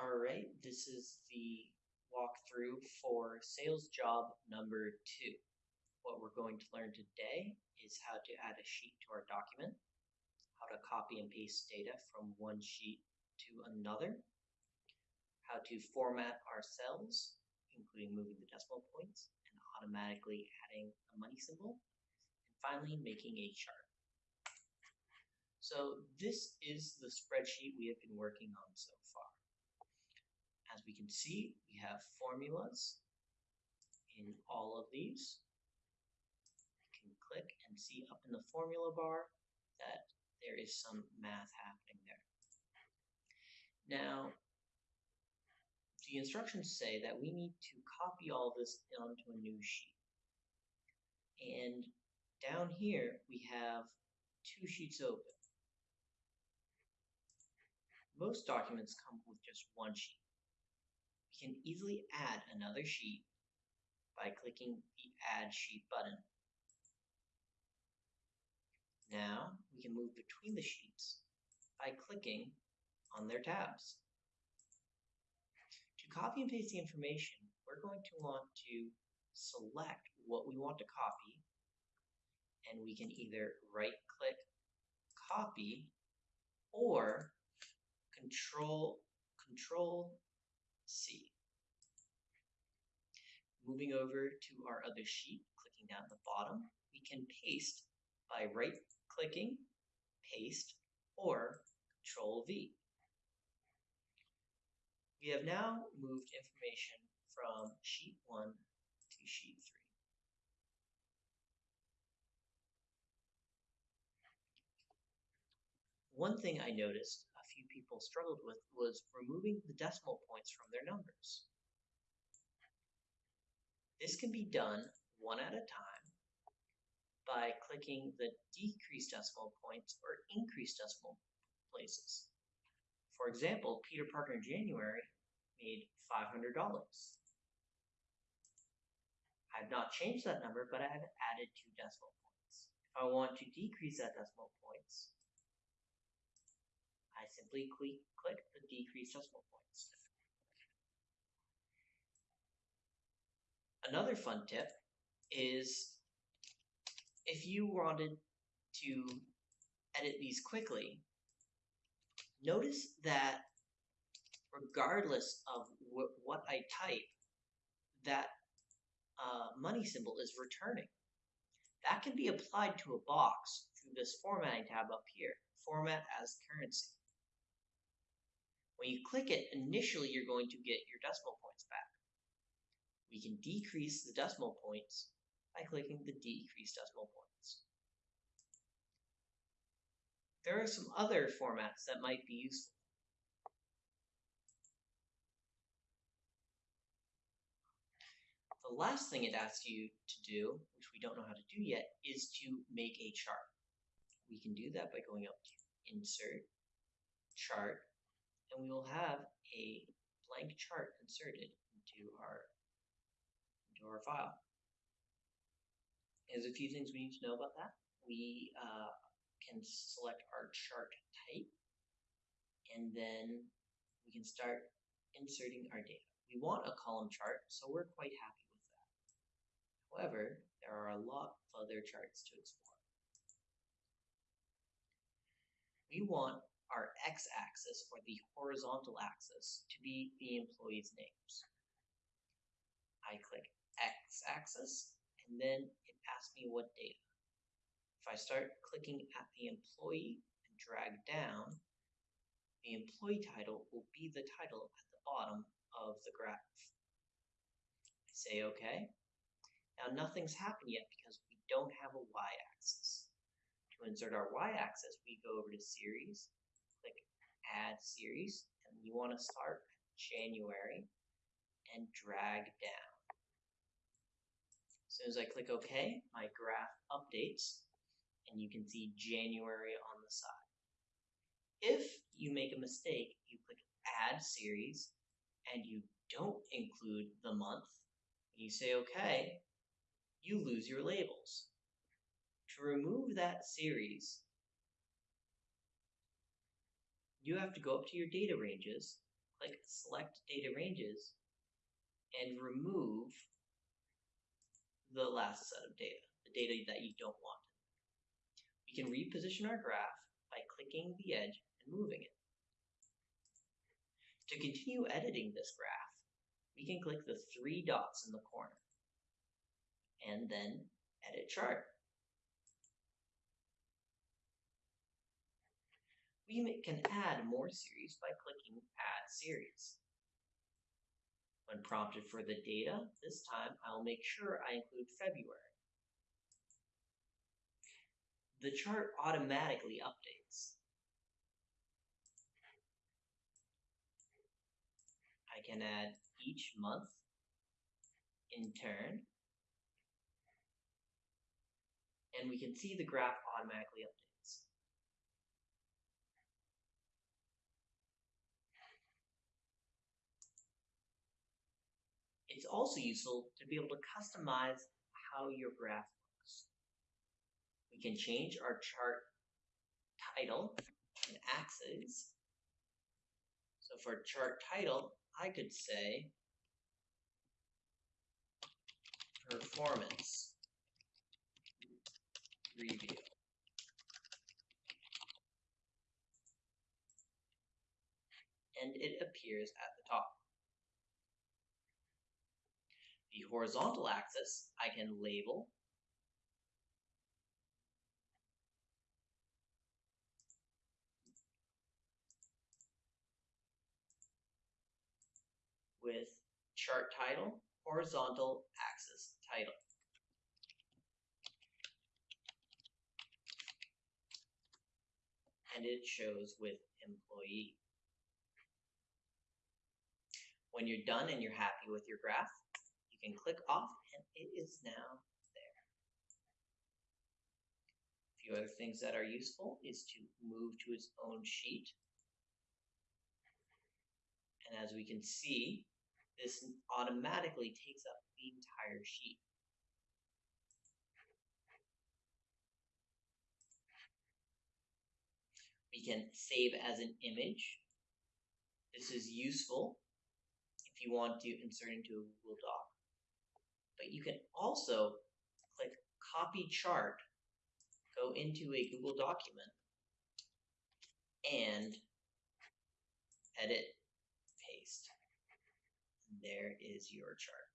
Alright, this is the walkthrough for sales job number two. What we're going to learn today is how to add a sheet to our document, how to copy and paste data from one sheet to another, how to format our cells, including moving the decimal points and automatically adding a money symbol, and finally making a chart. So this is the spreadsheet we have been working on so far. As we can see, we have formulas in all of these. You can click and see up in the formula bar that there is some math happening there. Now, the instructions say that we need to copy all this onto a new sheet. And down here, we have two sheets open. Most documents come with just one sheet can easily add another sheet by clicking the Add Sheet button. Now we can move between the sheets by clicking on their tabs. To copy and paste the information, we're going to want to select what we want to copy and we can either right click copy or control control C. Moving over to our other sheet, clicking down the bottom, we can paste by right clicking, paste, or control V. We have now moved information from sheet 1 to sheet 3. One thing I noticed a few people struggled with was removing the decimal points from their numbers. This can be done one at a time by clicking the decrease decimal points or increase decimal places. For example, Peter Parker in January made $500. I've not changed that number, but I have added two decimal points. If I want to decrease that decimal points, I simply click the decrease decimal points. Another fun tip is if you wanted to edit these quickly, notice that regardless of wh what I type, that uh, money symbol is returning. That can be applied to a box through this formatting tab up here, format as currency. When you click it, initially you're going to get your decimal points back we can decrease the decimal points by clicking the decrease decimal points. There are some other formats that might be useful. The last thing it asks you to do, which we don't know how to do yet, is to make a chart. We can do that by going up to Insert, Chart, and we will have a blank chart inserted into our into our file. There's a few things we need to know about that. We uh, can select our chart type, and then we can start inserting our data. We want a column chart, so we're quite happy with that. However, there are a lot of other charts to explore. We want our x-axis or the horizontal axis to be the employees' names. I click x-axis, and then it asks me what data. If I start clicking at the employee and drag down, the employee title will be the title at the bottom of the graph. I say OK. Now nothing's happened yet because we don't have a y-axis. To insert our y-axis, we go over to Series, click Add Series, and you want to start January and drag down soon as I click OK, my graph updates, and you can see January on the side. If you make a mistake, you click Add Series, and you don't include the month, you say OK, you lose your labels. To remove that series, you have to go up to your data ranges, click select data ranges and remove the last set of data, the data that you don't want. We can reposition our graph by clicking the edge and moving it. To continue editing this graph, we can click the three dots in the corner and then edit chart. We can add more series by clicking add series. When prompted for the data, this time I'll make sure I include February. The chart automatically updates. I can add each month in turn. And we can see the graph automatically updates. It's also useful to be able to customize how your graph looks. We can change our chart title and axes. So for chart title, I could say performance review. And it appears at the top. The horizontal axis I can label with chart title, horizontal axis title. And it shows with employee. When you're done and you're happy with your graph, can click off and it is now there. A few other things that are useful is to move to its own sheet. And as we can see, this automatically takes up the entire sheet. We can save as an image. This is useful if you want to insert into a Google Doc. But you can also click copy chart, go into a Google document, and edit paste. And there is your chart.